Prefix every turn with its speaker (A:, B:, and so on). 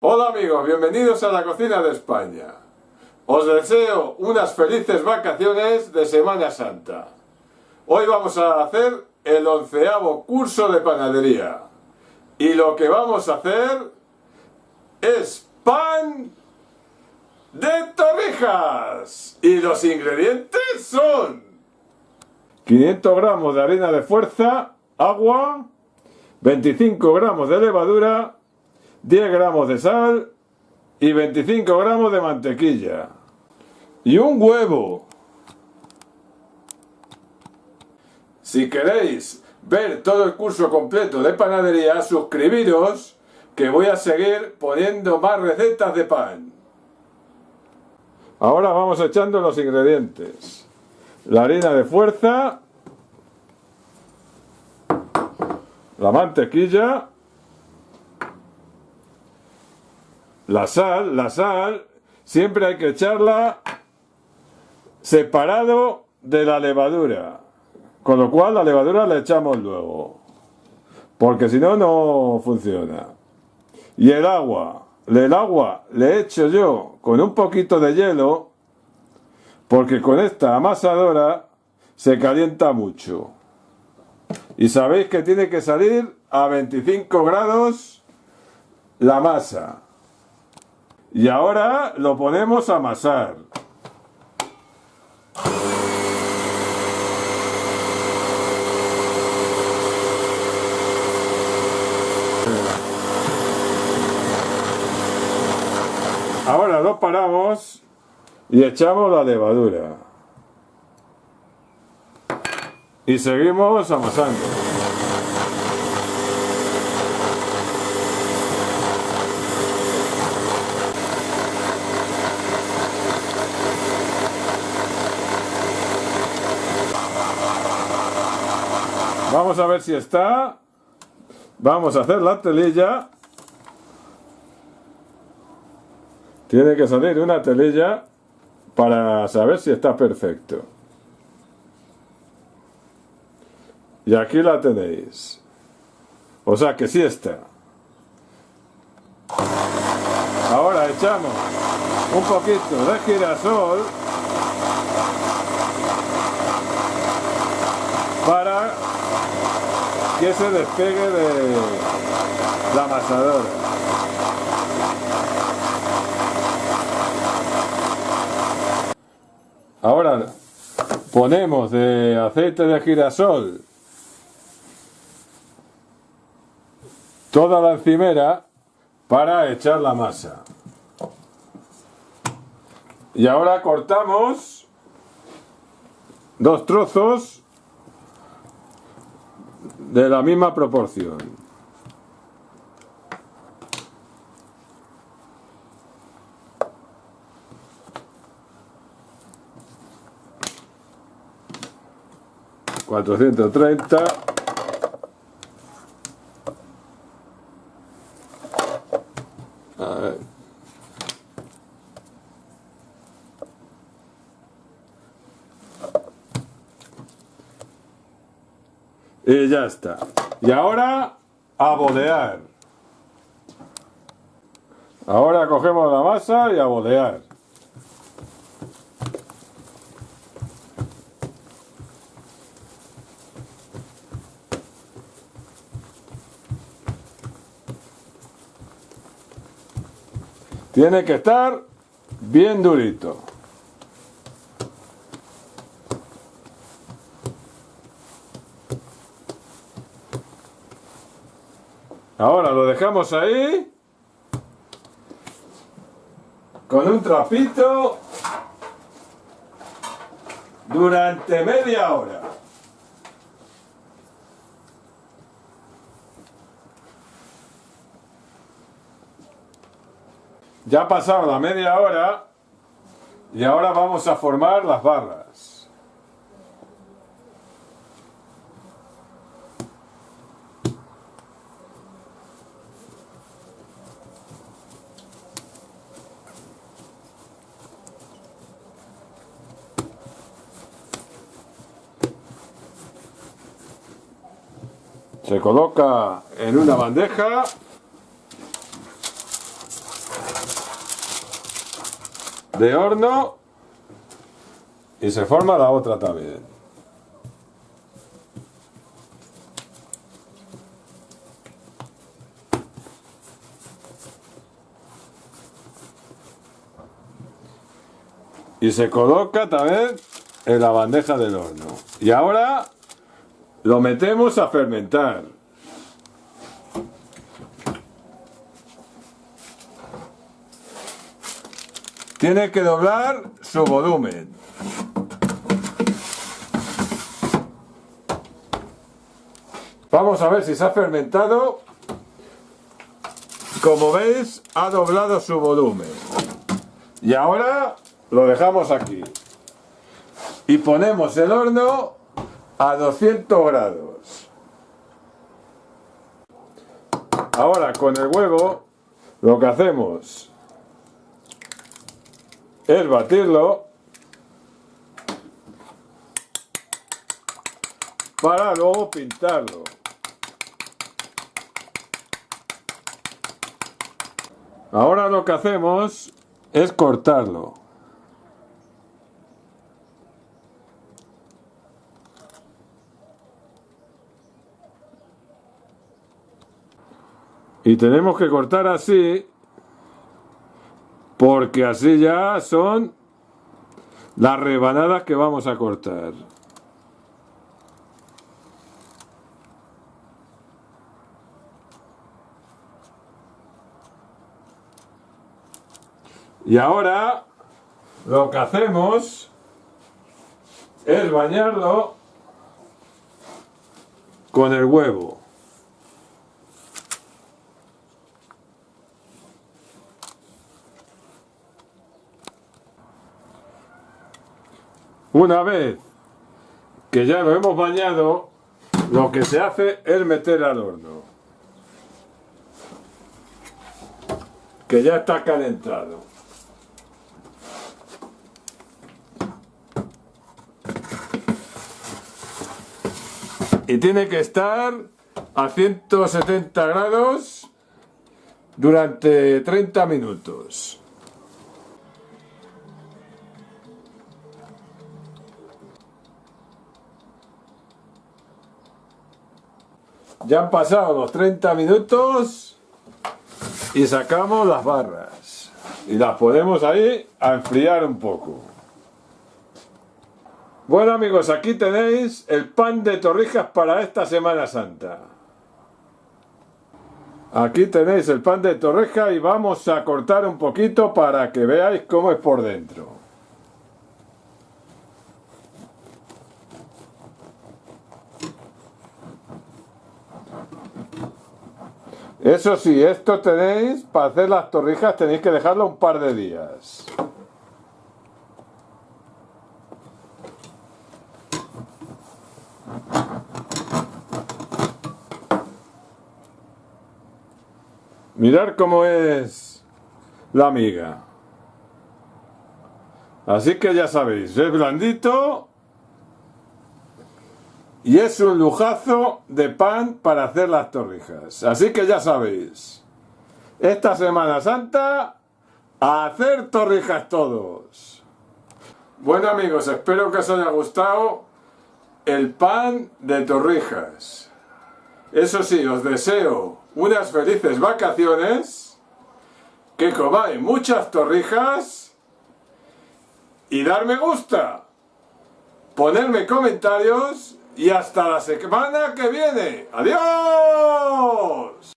A: Hola amigos, bienvenidos a la cocina de España. Os deseo unas felices vacaciones de Semana Santa. Hoy vamos a hacer el onceavo curso de panadería. Y lo que vamos a hacer es pan de torrijas. Y los ingredientes son 500 gramos de harina de fuerza, agua, 25 gramos de levadura, 10 gramos de sal y 25 gramos de mantequilla. Y un huevo. Si queréis ver todo el curso completo de panadería, suscribiros que voy a seguir poniendo más recetas de pan. Ahora vamos echando los ingredientes. La harina de fuerza, la mantequilla, La sal, la sal, siempre hay que echarla separado de la levadura. Con lo cual la levadura la echamos luego. Porque si no, no funciona. Y el agua. El agua le echo yo con un poquito de hielo. Porque con esta amasadora se calienta mucho. Y sabéis que tiene que salir a 25 grados la masa. Y ahora lo ponemos a amasar. Ahora lo paramos y echamos la levadura. Y seguimos amasando. Vamos a ver si está. Vamos a hacer la telilla. Tiene que salir una telilla para saber si está perfecto. Y aquí la tenéis. O sea que sí está. Ahora echamos un poquito de girasol para que se despegue de la amasadora. Ahora ponemos de aceite de girasol toda la encimera para echar la masa. Y ahora cortamos dos trozos de la misma proporción. Cuatrocientos treinta. Y ya está. Y ahora a bodear. Ahora cogemos la masa y a bodear. Tiene que estar bien durito. Ahora lo dejamos ahí. Con un trapito. Durante media hora. Ya ha pasado la media hora y ahora vamos a formar las barras. Se coloca en una bandeja de horno y se forma la otra también. Y se coloca también en la bandeja del horno. Y ahora lo metemos a fermentar. Tiene que doblar su volumen. Vamos a ver si se ha fermentado. Como veis, ha doblado su volumen. Y ahora lo dejamos aquí. Y ponemos el horno a 200 grados. Ahora con el huevo lo que hacemos es batirlo para luego pintarlo. Ahora lo que hacemos es cortarlo. Y tenemos que cortar así, porque así ya son las rebanadas que vamos a cortar. Y ahora lo que hacemos es bañarlo con el huevo. Una vez que ya lo hemos bañado, lo que se hace es meter al horno. Que ya está calentado. Y tiene que estar a 170 grados durante 30 minutos. Ya han pasado los 30 minutos y sacamos las barras. Y las ponemos ahí a enfriar un poco. Bueno amigos, aquí tenéis el pan de torrijas para esta Semana Santa. Aquí tenéis el pan de torreja y vamos a cortar un poquito para que veáis cómo es por dentro. Eso sí, esto tenéis, para hacer las torrijas tenéis que dejarlo un par de días. Mirar cómo es la miga. Así que ya sabéis, es blandito y es un lujazo de pan para hacer las torrijas. Así que ya sabéis, esta Semana Santa, a hacer torrijas todos. Bueno amigos, espero que os haya gustado el pan de torrijas. Eso sí, os deseo unas felices vacaciones, que comáis muchas torrijas y dar me gusta, ponerme comentarios y hasta la semana que viene. ¡Adiós!